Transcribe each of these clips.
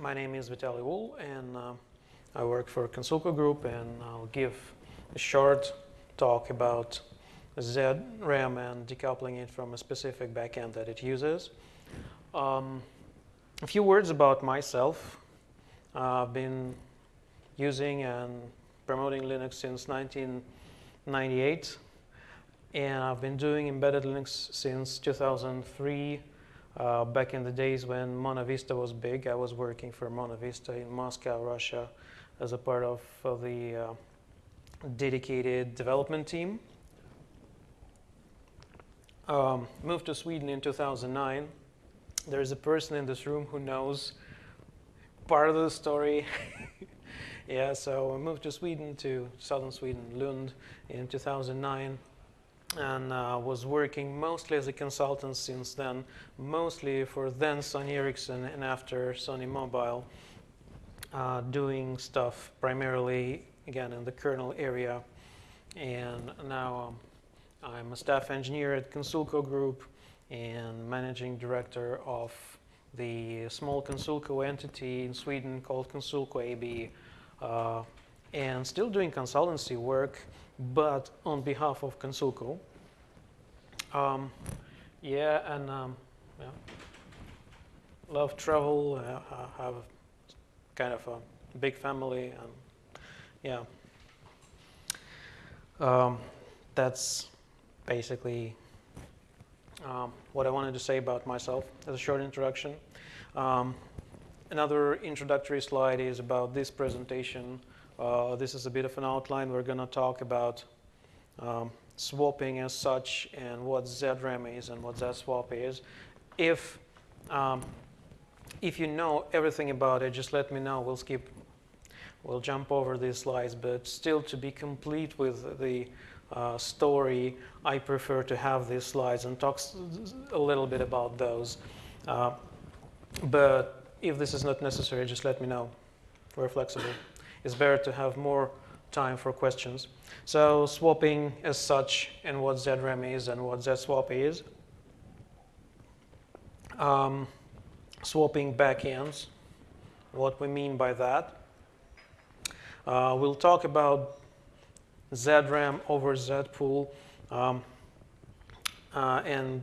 my name is Vitaly Wool, and uh, I work for Konsulko Group, and I'll give a short talk about ZRAM and decoupling it from a specific backend that it uses. Um, a few words about myself. Uh, I've been using and promoting Linux since 1998, and I've been doing embedded Linux since 2003 uh, back in the days when MontaVista was big, I was working for MontaVista in Moscow, Russia, as a part of, the uh, dedicated development team. Um, moved to Sweden in 2009. There's a person in this room who knows part of the story. yeah, so I moved to Sweden, to southern Sweden, Lund, in 2009 and uh, was working mostly as a consultant since then, mostly for then Sony Ericsson and after Sony Mobile, uh, doing stuff primarily, again, in the kernel area. And now um, I'm a staff engineer at Konsulko Group and managing director of the small Konsulko entity in Sweden called Konsulko AB, uh, and still doing consultancy work but on behalf of Konsulko. Um, yeah, and um, yeah. love travel. Uh, have kind of a big family, and yeah, um, that's basically um, what I wanted to say about myself as a short introduction. Um, another introductory slide is about this presentation. Uh, this is a bit of an outline. We're going to talk about um, swapping as such and what ZRAM is and what ZSwap is. If, um, if you know everything about it, just let me know. We'll skip, we'll jump over these slides, but still to be complete with the uh, story, I prefer to have these slides and talk a little bit about those. Uh, but if this is not necessary, just let me know. We're flexible. It's better to have more time for questions. So swapping as such and what ZRAM is and what ZSwap is. Um, swapping backends, what we mean by that. Uh, we'll talk about ZRAM over ZPool um, uh, and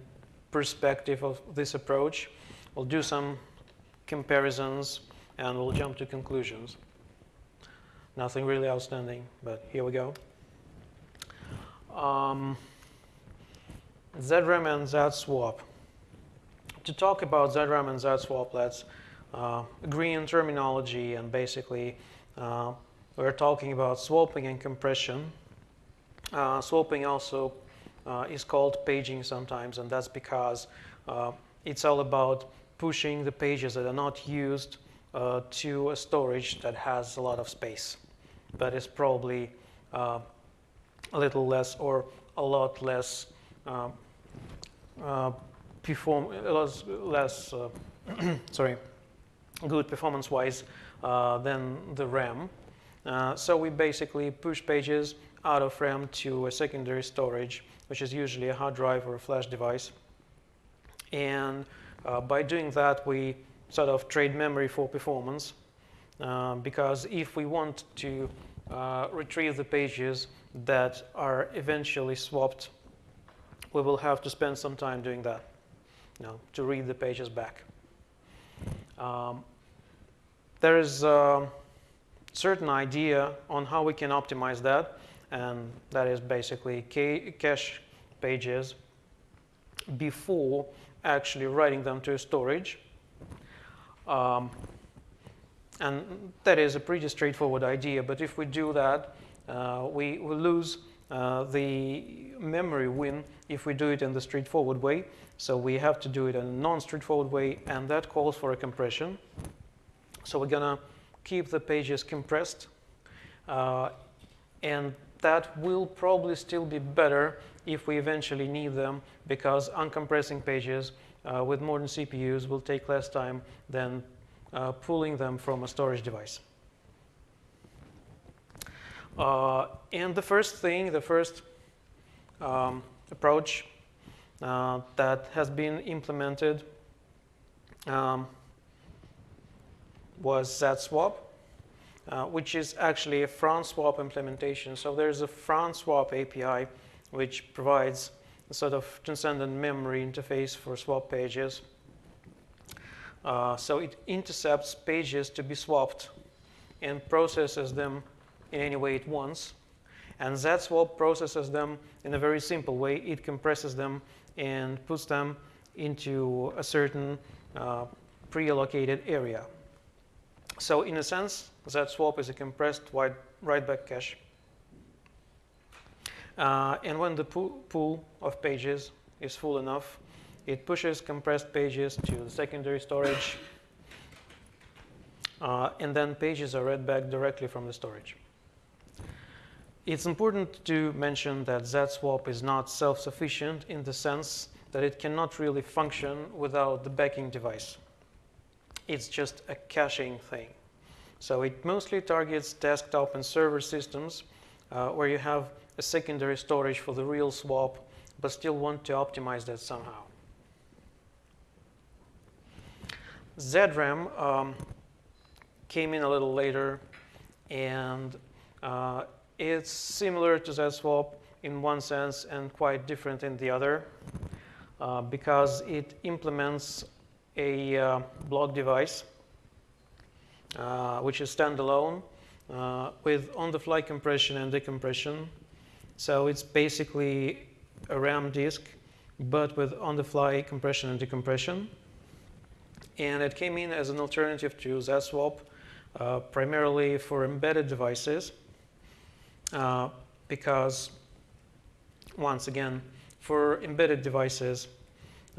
perspective of this approach. We'll do some comparisons and we'll jump to conclusions. Nothing really outstanding, but here we go. Um, ZRAM and ZSwap. To talk about ZRAM and ZSwap, let's uh, agree on terminology and basically uh, we're talking about swapping and compression. Uh, swapping also uh, is called paging sometimes and that's because uh, it's all about pushing the pages that are not used uh, to a storage that has a lot of space that is probably uh, a little less or a lot less uh, uh, perform less, less uh, sorry good performance-wise uh, than the RAM. Uh, so we basically push pages out of RAM to a secondary storage, which is usually a hard drive or a flash device. And by doing that, we sort of trade memory for performance. Uh, because if we want to uh, retrieve the pages that are eventually swapped, we will have to spend some time doing that, you know, to read the pages back. Um, there is a certain idea on how we can optimize that, and that is basically cache pages before actually writing them to storage. Um, and that is a pretty straightforward idea, but if we do that, uh, we will lose uh, the memory win if we do it in the straightforward way. So we have to do it in a non-straightforward way, and that calls for a compression. So we're to keep the pages compressed, uh, and that will probably still be better if we eventually need them, because uncompressing pages uh, with modern CPUs will take less time than uh, pulling them from a storage device. Uh, and the first thing, the first um, approach uh, that has been implemented um, was ZSwap, uh, which is actually a Frontswap implementation. So there's a Frontswap API which provides a sort of transcendent memory interface for swap pages. Uh, so it intercepts pages to be swapped and processes them in any way it wants. And ZSwap processes them in a very simple way. It compresses them and puts them into a certain uh, pre-allocated area. So in a sense, ZSwap is a compressed write-back cache. Uh, and when the pool, pool of pages is full enough, it pushes compressed pages to the secondary storage. Uh, and then pages are read back directly from the storage. It's important to mention that ZSwap is not self-sufficient in the sense that it cannot really function without the backing device. It's just a caching thing. So it mostly targets desktop and server systems uh, where you have a secondary storage for the real swap, but still want to optimize that somehow. ZRAM um, came in a little later, and uh, it's similar to ZSwap in one sense and quite different in the other uh, because it implements a uh, block device uh, which is standalone uh, with on-the-fly compression and decompression. So it's basically a RAM disk, but with on-the-fly compression and decompression. And it came in as an alternative to ZSwap, uh, primarily for embedded devices, uh, because once again, for embedded devices,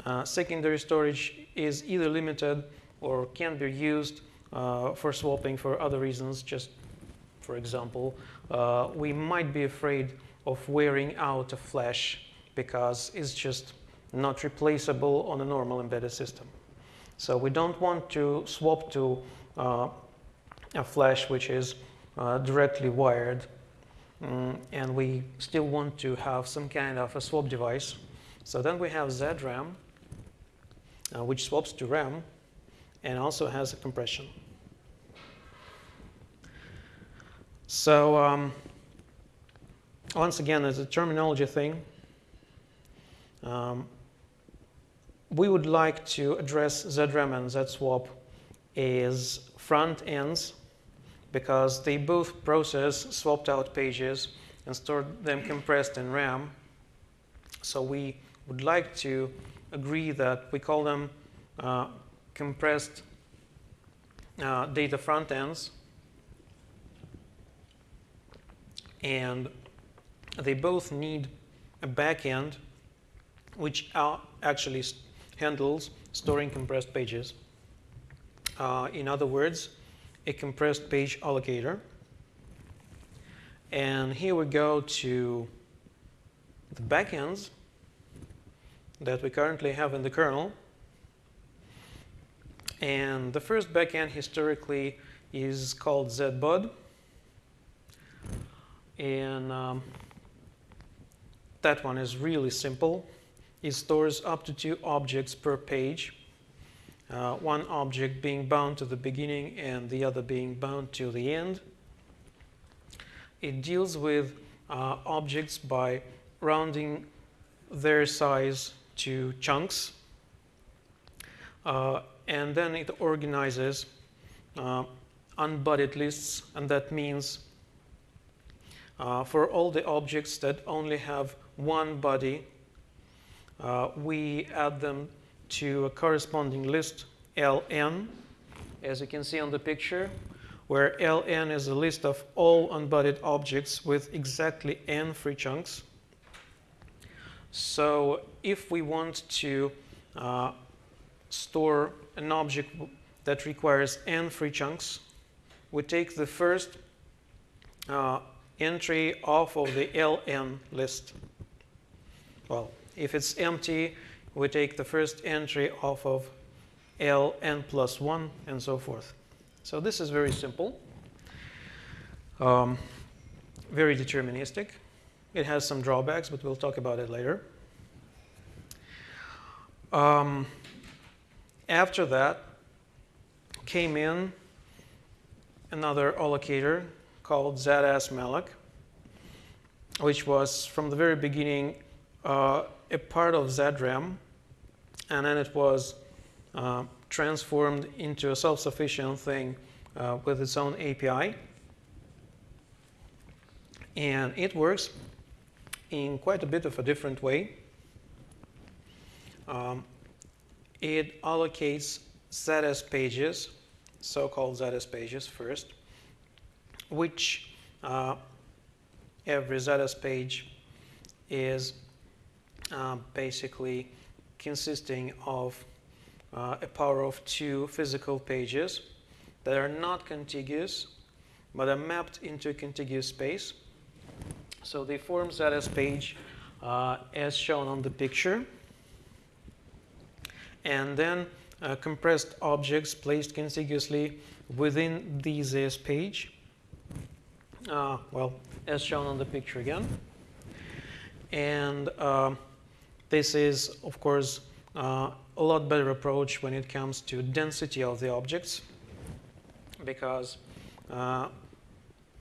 uh, secondary storage is either limited or can be used uh, for swapping for other reasons. Just for example, uh, we might be afraid of wearing out a flash because it's just not replaceable on a normal embedded system. So we don't want to swap to uh, a flash which is uh, directly wired mm, and we still want to have some kind of a swap device. So then we have ZRAM uh, which swaps to RAM and also has a compression. So um, once again, as a terminology thing, um, we would like to address ZRAM and ZSwap as front ends because they both process swapped out pages and store them compressed in RAM. So we would like to agree that we call them uh, compressed uh, data front ends. And they both need a backend which are actually handles storing compressed pages. Uh, in other words, a compressed page allocator. And here we go to the backends that we currently have in the kernel. And the first backend historically is called ZBUD. And um, that one is really simple. It stores up to two objects per page, uh, one object being bound to the beginning and the other being bound to the end. It deals with uh, objects by rounding their size to chunks. Uh, and then it organizes uh, unbuddied lists, and that means uh, for all the objects that only have one body, uh, we add them to a corresponding list, ln, as you can see on the picture, where ln is a list of all unbuddied objects with exactly n free chunks. So if we want to uh, store an object that requires n free chunks, we take the first uh, entry off of the ln list. Well, if it's empty, we take the first entry off of ln plus 1 and so forth. So this is very simple, um, very deterministic. It has some drawbacks, but we'll talk about it later. Um, after that came in another allocator called ZS which was from the very beginning uh, a part of ZRAM, and then it was uh, transformed into a self-sufficient thing uh, with its own API. And it works in quite a bit of a different way. Um, it allocates ZS pages, so-called ZS pages first, which uh, every ZS page is uh, basically consisting of uh, a power of two physical pages that are not contiguous, but are mapped into a contiguous space. So they form ZS page uh, as shown on the picture. And then uh, compressed objects placed contiguously within the ZS page. Uh, well, as shown on the picture again. And uh, this is, of course, uh, a lot better approach when it comes to density of the objects because uh,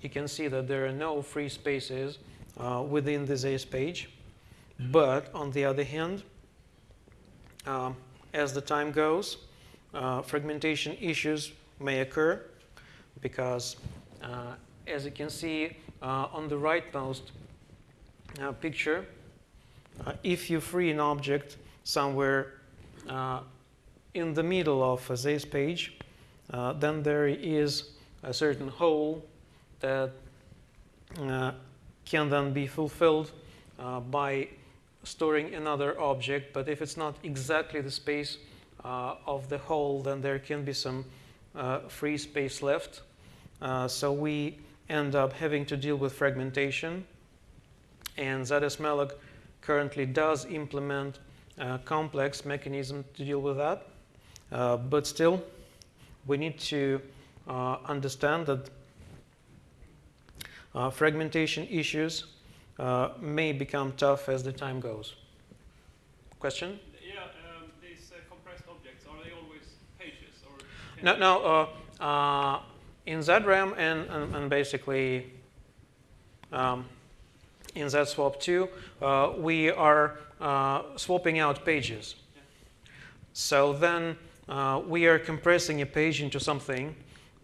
you can see that there are no free spaces uh, within the ZS page. But on the other hand, um, as the time goes, uh, fragmentation issues may occur because uh, as you can see uh, on the rightmost uh, picture, uh, if you free an object somewhere uh, in the middle of ZS page, uh, then there is a certain hole that uh, can then be fulfilled uh, by storing another object. But if it's not exactly the space of the hole, then there can be some free space left. so we end up having to deal with fragmentation. And ZSmalloc currently does implement a complex mechanism to deal with that. Uh, but still, we need to uh, understand that uh, fragmentation issues uh, may become tough as the time goes. Question? Yeah, um, these uh, compressed objects, are they always pages? Or no, no. Uh, in ZRAM and, and, and basically um, in ZSwap2, uh, we are uh, swapping out pages. So then uh, we are compressing a page into something.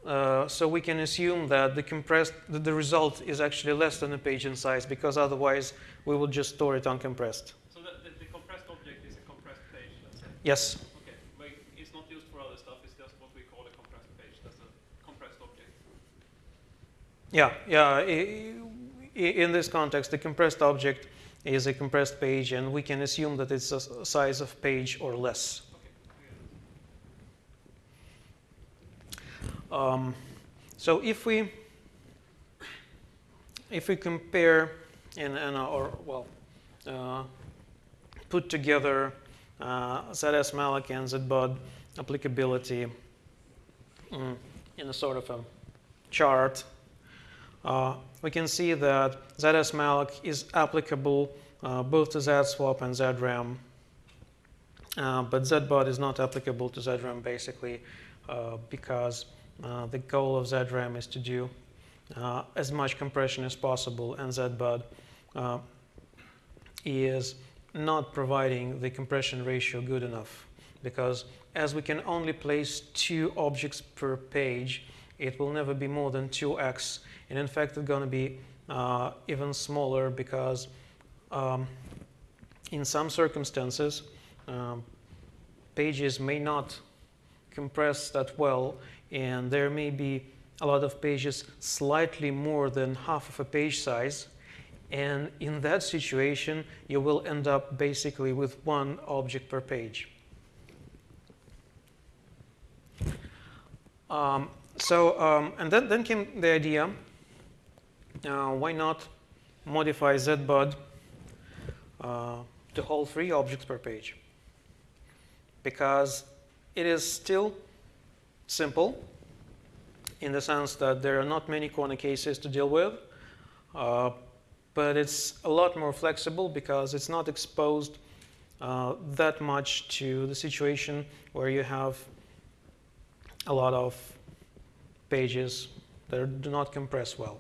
Uh, so we can assume that the compressed that the result is actually less than a page in size because otherwise we will just store it uncompressed. So the, the, the compressed object is a compressed page, let's say? Yes. Okay, but it's not used for other stuff, it's just what we call a compressed page. That's a compressed object. Yeah, yeah in this context, the compressed object is a compressed page, and we can assume that it's a size of page or less. Um, so if we if we compare and, and uh, or well uh, put together uh, ZSmalloc and ZBud applicability um, in a sort of a chart uh, we can see that ZSmalloc is applicable uh, both to ZSwap and ZRAM. Uh, but ZBud is not applicable to ZRAM basically uh, because uh, the goal of ZRAM is to do uh, as much compression as possible and ZBud is not providing the compression ratio good enough because as we can only place two objects per page, it will never be more than 2x and in fact, it's going to be uh, even smaller because um, in some circumstances, um, pages may not compress that well, and there may be a lot of pages slightly more than half of a page size. And in that situation, you will end up basically with one object per page. Um, so, um, and then, then came the idea why not modify ZBud uh, to hold three objects per page? Because it is still simple in the sense that there are not many corner cases to deal with, uh, but it's a lot more flexible because it's not exposed uh, that much to the situation where you have a lot of pages that do not compress well.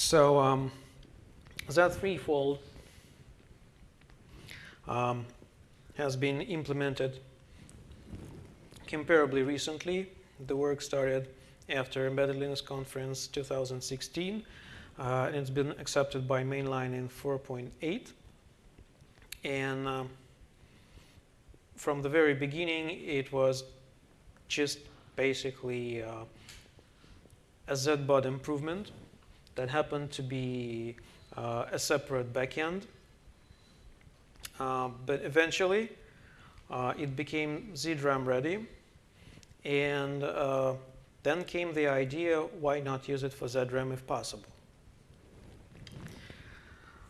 So um, Z3Fold um, has been implemented comparably recently. The work started after Embedded Linux Conference 2016, uh, and it's been accepted by mainline in 4.8. And um, from the very beginning, it was just basically uh, a ZBud improvement that happened to be uh, a separate backend. Uh, but eventually, uh, it became ZRAM ready. And uh, then came the idea, why not use it for ZRAM if possible?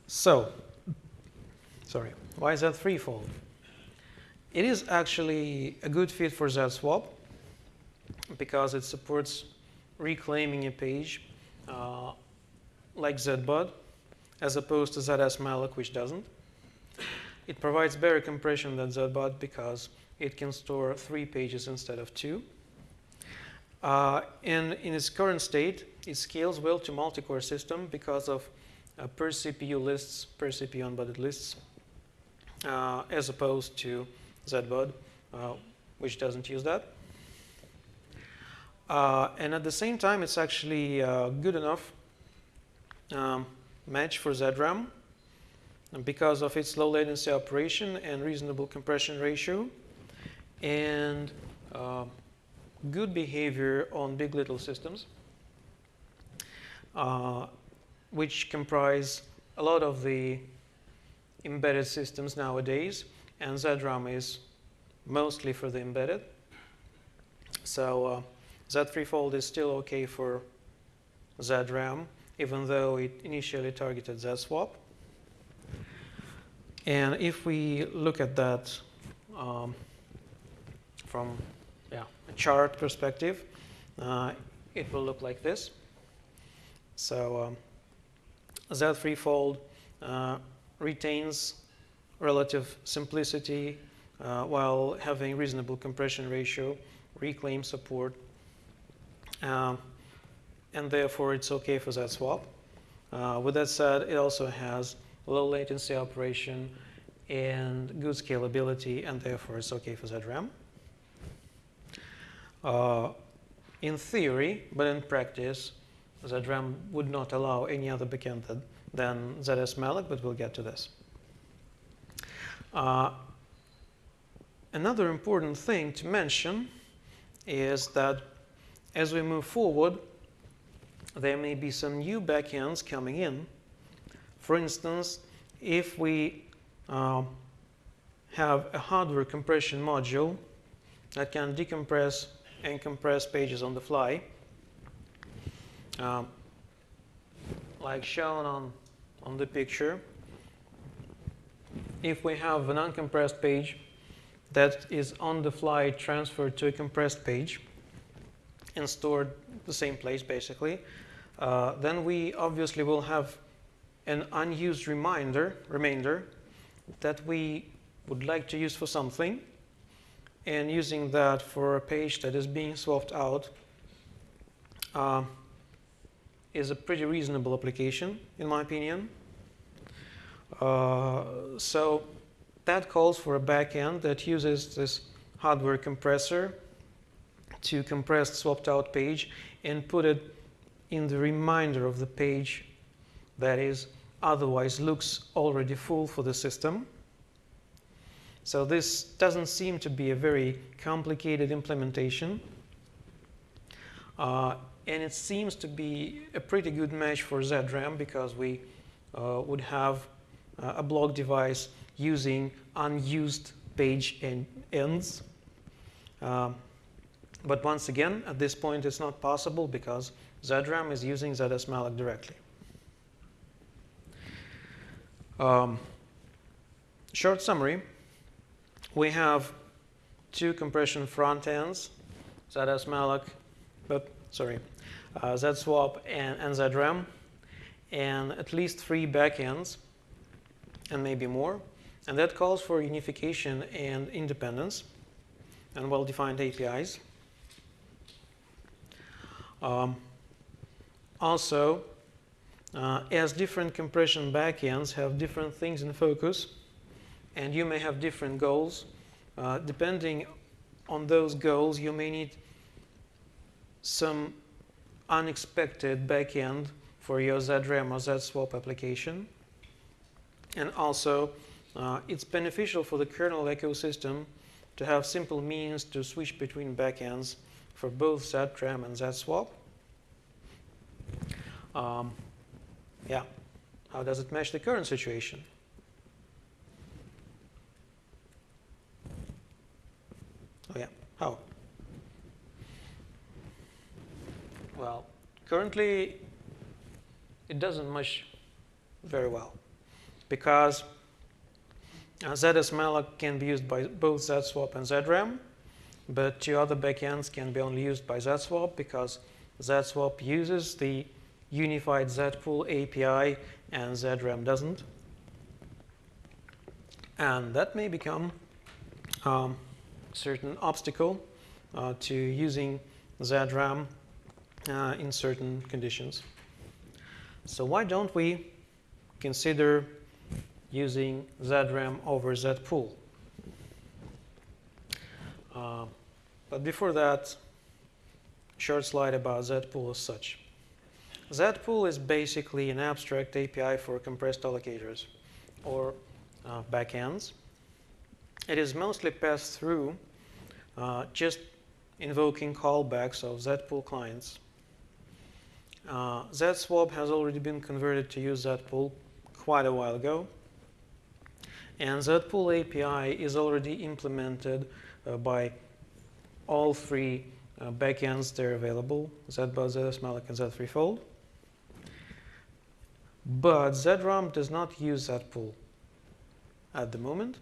So, sorry, why is that threefold? It is actually a good fit for ZSwap because it supports reclaiming a page uh, like ZBud as opposed to ZSmalloc, which doesn't. It provides better compression than ZBud because it can store three pages instead of two. Uh, and in its current state, it scales well to multi-core system because of uh, per CPU lists, per CPU unbuddied lists, uh, as opposed to ZBud, uh, which doesn't use that. Uh, and at the same time, it's actually uh, good enough um, match for ZRAM because of its low latency operation and reasonable compression ratio and uh, good behavior on big little systems, uh, which comprise a lot of the embedded systems nowadays, and ZRAM is mostly for the embedded. So uh, Z3Fold is still okay for ZRAM, even though it initially targeted ZSwap. And if we look at that um, from yeah, a chart perspective, uh, it will look like this. So um, Z3Fold uh, retains relative simplicity uh, while having reasonable compression ratio, reclaim support, um, and therefore it's okay for ZSwap. Uh, with that said, it also has low latency operation and good scalability, and therefore it's okay for ZRAM. Uh, in theory, but in practice, ZRAM would not allow any other backend than ZSmalloc, but we'll get to this. Uh, another important thing to mention is that as we move forward, there may be some new backends coming in. For instance, if we uh, have a hardware compression module that can decompress and compress pages on the fly, um, like shown on, on the picture. If we have an uncompressed page that is on the fly transferred to a compressed page and stored the same place basically, uh, then we obviously will have an unused reminder, remainder that we would like to use for something and using that for a page that is being swapped out uh, is a pretty reasonable application in my opinion. Uh, so that calls for a backend that uses this hardware compressor to compress swapped out page and put it in the reminder of the page that is otherwise looks already full for the system. So this doesn't seem to be a very complicated implementation. Uh, and it seems to be a pretty good match for ZRAM because we uh, would have uh, a block device using unused page en ends. Um, but once again, at this point, it's not possible because ZRAM is using ZSmalloc directly. Um, short summary, we have two compression front ends, ZSmalloc, but sorry, uh, ZSwap and, and ZRAM, and at least three backends, and maybe more. And that calls for unification and independence. and well-defined APIs. Um, also, uh, as different compression backends have different things in focus, and you may have different goals, uh, depending on those goals, you may need some unexpected backend for your ZRAM or ZSwap application. And also, uh, it's beneficial for the kernel ecosystem to have simple means to switch between backends for both ZRAM and ZSwap. Um, yeah, how does it match the current situation? Oh yeah, how? Well, currently it doesn't match very well because uh, ZSmalloc can be used by both ZSwap and ZRAM, but two other backends can be only used by ZSwap because ZSwap uses the unified ZPool API and ZRAM doesn't. And that may become um, certain obstacle uh, to using ZRAM uh, in certain conditions. So why don't we consider using ZRAM over ZPool? Uh, but before that, short slide about ZPool as such. ZPool is basically an abstract API for compressed allocators or uh, backends. It is mostly passed through uh, just invoking callbacks of ZPool clients. Uh, ZSwap has already been converted to use ZPool quite a while ago. And ZPool API is already implemented uh, by all three uh, backends that are available, ZBud, ZSmalloc, and Z3Fold. But ZRAM does not use ZPool at the moment,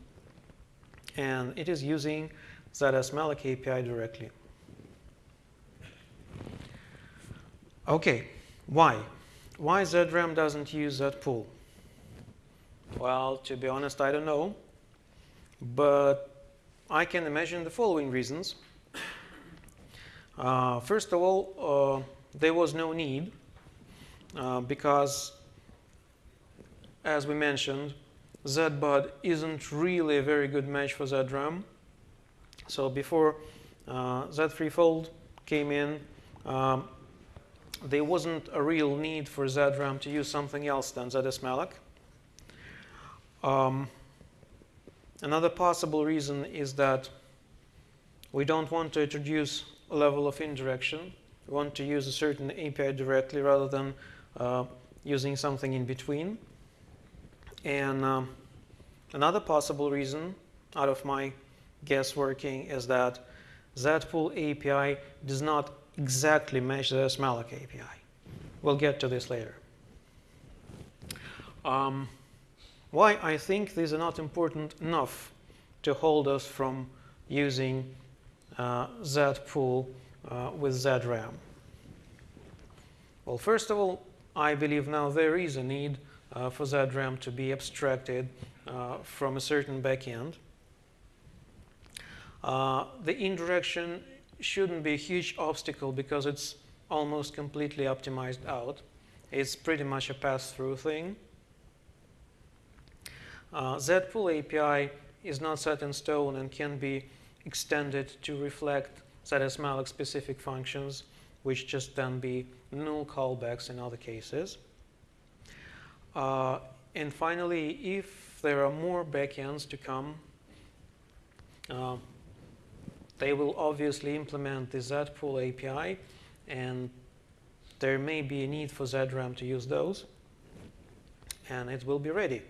and it is using ZSmalloc API directly. Okay, why? Why ZRAM doesn't use ZPool? Well, to be honest, I don't know. But I can imagine the following reasons. Uh, first of all, uh, there was no need uh, because, as we mentioned, ZBud isn't really a very good match for ZRAM. So before uh, Z3Fold came in, um, there wasn't a real need for ZRAM to use something else than ZSmalloc. Um, another possible reason is that we don't want to introduce a level of indirection. We want to use a certain API directly rather than uh, using something in between. And um, another possible reason out of my guessworking is that ZPool API does not exactly match ZSmalloc API. We'll get to this later. Um, why I think these are not important enough to hold us from using uh, ZPool uh, with ZRAM. Well, first of all, I believe now there is a need uh, for RAM to be abstracted uh, from a certain backend. Uh, the indirection shouldn't be a huge obstacle because it's almost completely optimized out. It's pretty much a pass-through thing. Uh, ZPool API is not set in stone and can be extended to reflect ZSmalloc specific functions, which just then be null callbacks in other cases. Uh, and finally, if there are more backends to come, uh, they will obviously implement the ZPool API, and there may be a need for ZRAM to use those, and it will be ready.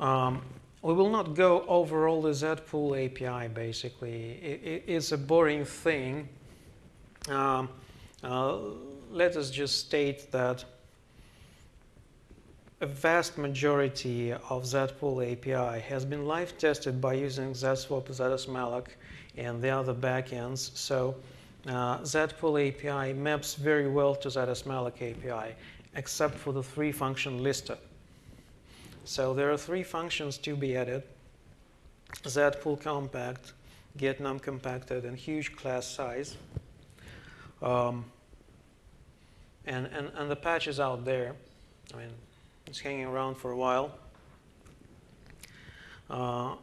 Um, we will not go over all the ZPool API, basically. It, it, it's a boring thing. Um, uh, let us just state that a vast majority of ZPool API has been live tested by using ZSwap, ZSmalloc, and the other backends. So uh, ZPool API maps very well to ZSmalloc API, except for the three function listed. So there are three functions to be added Z pool compact, get num compacted, and huge class size. Um, and, and, and the patch is out there. I mean, it's hanging around for a while. Uh,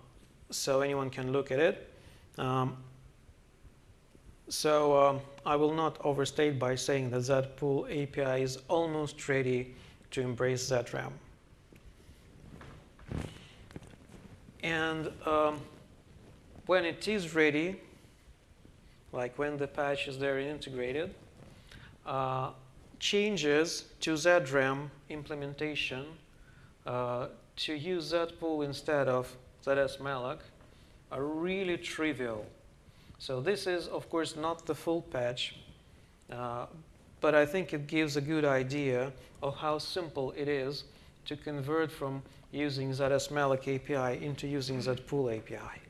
so anyone can look at it. Um, so um, I will not overstate by saying that ZPool API is almost ready to embrace ZRAM. And um, when it is ready, like when the patch is there integrated, uh, changes to ZRAM implementation uh, to use ZPool instead of ZSmalloc are really trivial. So this is, of course, not the full patch, uh, but I think it gives a good idea of how simple it is to convert from using ZSmalloc API into using ZPool API.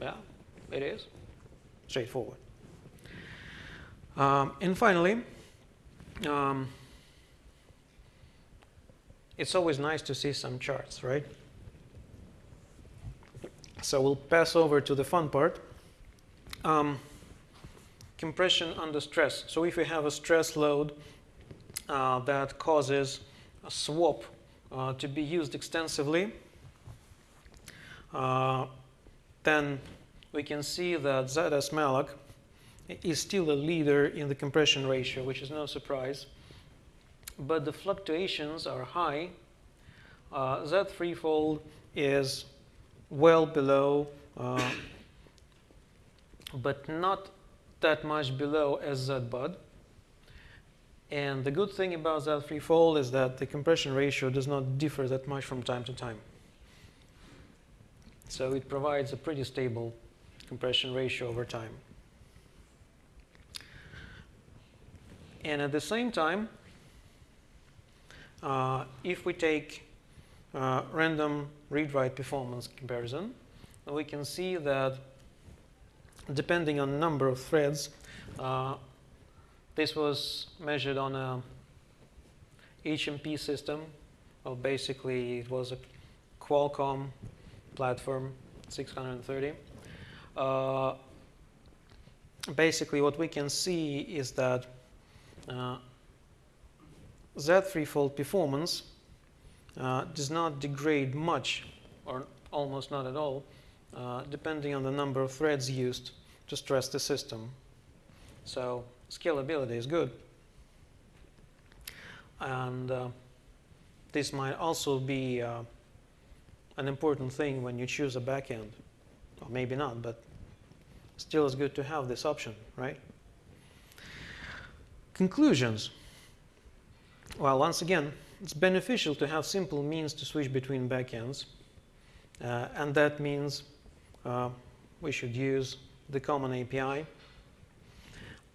Yeah, it is straightforward. Um, and finally, um, it's always nice to see some charts, right? So we'll pass over to the fun part. Um, compression under stress. So if we have a stress load uh, that causes a swap uh, to be used extensively, uh, then we can see that ZSmalloc is still a leader in the compression ratio, which is no surprise. But the fluctuations are high. Uh, Z threefold is well below, uh, but not that much below as ZBud. And the good thing about Z threefold is that the compression ratio does not differ that much from time to time. So it provides a pretty stable compression ratio over time. And at the same time, uh, if we take uh, random read-write performance comparison, we can see that depending on number of threads, uh, this was measured on a HMP system. Well, basically, it was a Qualcomm platform 630. Uh, basically, what we can see is that uh, Z threefold performance uh, does not degrade much or almost not at all uh, depending on the number of threads used to stress the system. So scalability is good. And uh, this might also be uh, an important thing when you choose a backend. Or maybe not, but still it's good to have this option, right? Conclusions. Well, once again, it's beneficial to have simple means to switch between backends. Uh, and that means uh, we should use the common API.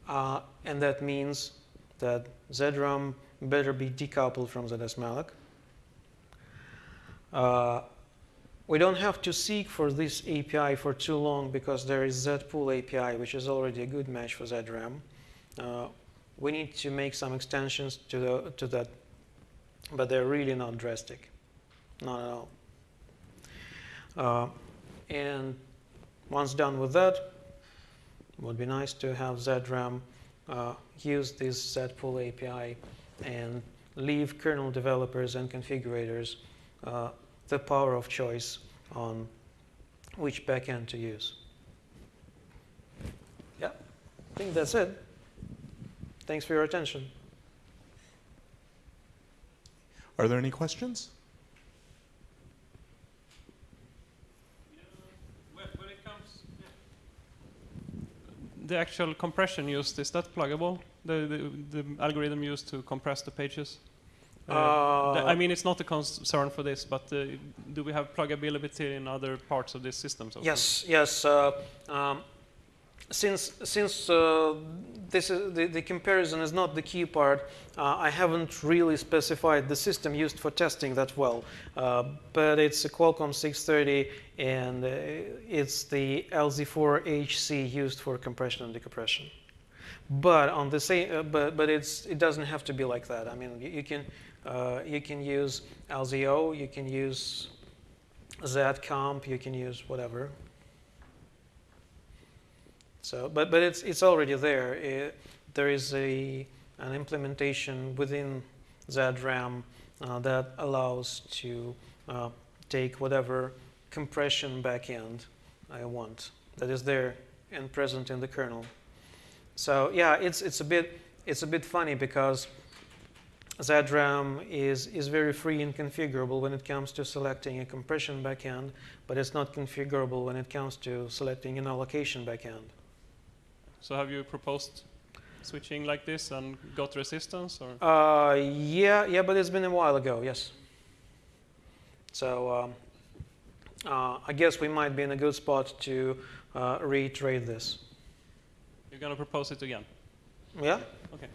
Uh, and that means that ZRAM better be decoupled from ZSmalloc. Uh, we don't have to seek for this API for too long because there is ZPool API, which is already a good match for ZRAM. We need to make some extensions to, the, to that, but they're really not drastic, not at all. Uh, and once done with that, it would be nice to have ZRAM uh, use this ZPool API and leave kernel developers and configurators uh, the power of choice on which backend to use. Yeah, I think that's it. Thanks for your attention. Are there any questions? Yeah, when, when it comes, the actual compression used is that pluggable? The the, the algorithm used to compress the pages. Uh, th- I mean, it's not a concern for this, but uh, do we have pluggability in other parts of this system? So Yes, yes. Uh, um, since since uh, this is the, the comparison is not the key part, uh, I haven't really specified the system used for testing that well. Uh, but it's a Qualcomm 630, and uh, it's the LZ4HC used for compression and decompression. But on the same, uh, but but it's it doesn't have to be like that. I mean, you, you can Uh, you can use LZO, you can use ZComp, you can use whatever. So, but, but it's, it's already there. It, there is a, an implementation within ZRAM uh, that allows to uh, take whatever compression backend I want that is there and present in the kernel. So yeah, it's, it's, a, bit, it's a bit funny because ZRAM is, is very free and configurable when it comes to selecting a compression backend, but it's not configurable when it comes to selecting an allocation backend. So have you proposed switching like this and got resistance or? Uh, yeah, yeah, but it's been a while ago, yes. So um, uh, I guess we might be in a good spot to uh, reiterate this. You're going to propose it again? Yeah? Okay.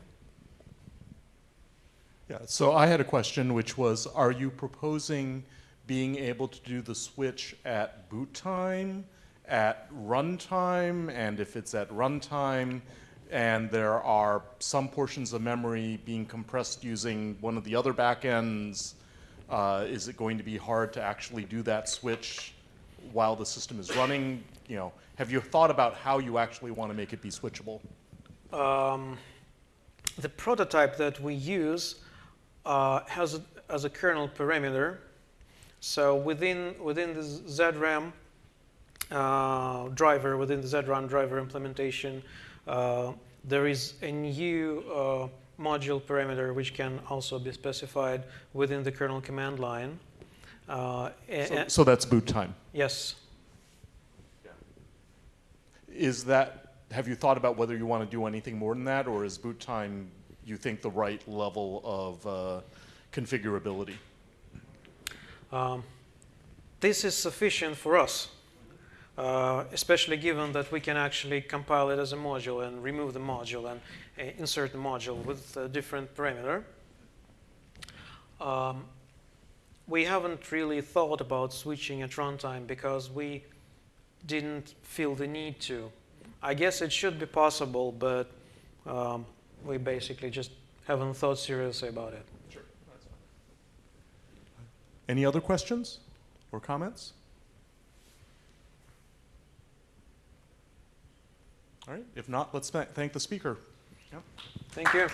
Yeah, so I had a question, which was, are you proposing being able to do the switch at boot time, at runtime, and if it's at runtime, and there are some portions of memory being compressed using one of the other backends, uh, is it going to be hard to actually do that switch while the system is running? You know, have you thought about how you actually want to make it be switchable? Um, the prototype that we use uh, has a, as a kernel parameter. So within within the ZRAM uh, driver, within the ZRAM driver implementation, uh, there is a new uh, module parameter which can also be specified within the kernel command line. Uh, So, so that's boot time. yes. Is that, have you thought about whether you want to do anything more than that, or is boot time, you think, the right level of uh, configurability? Um, this is sufficient for us, uh, especially given that we can actually compile it as a module and remove the module and uh, insert the module with a different parameter. Um, we haven't really thought about switching at runtime because we didn't feel the need to. I guess it should be possible, but um, we basically just haven't thought seriously about it. Any other questions or comments? All right, if not, let's thank the speaker. Thank you.